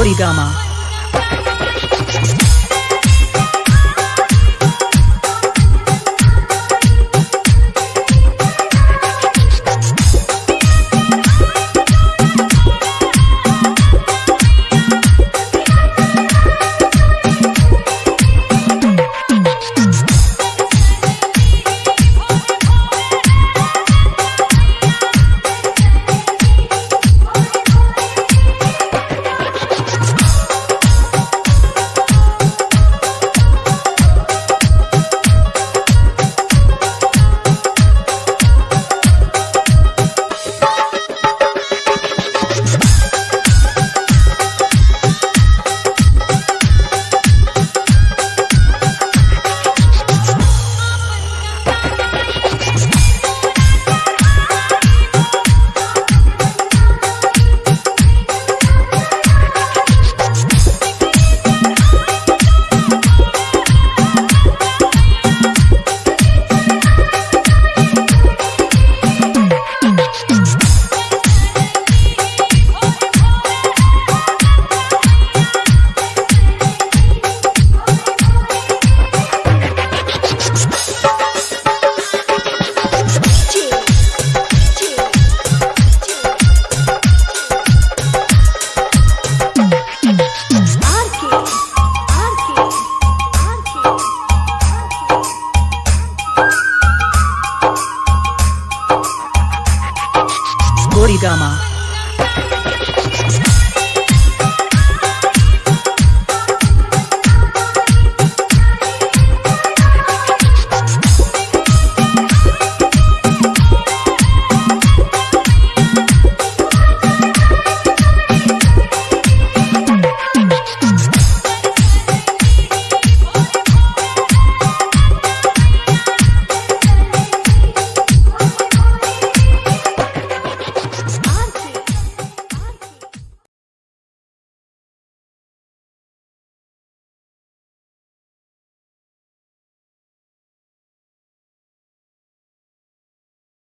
Origama. Origama.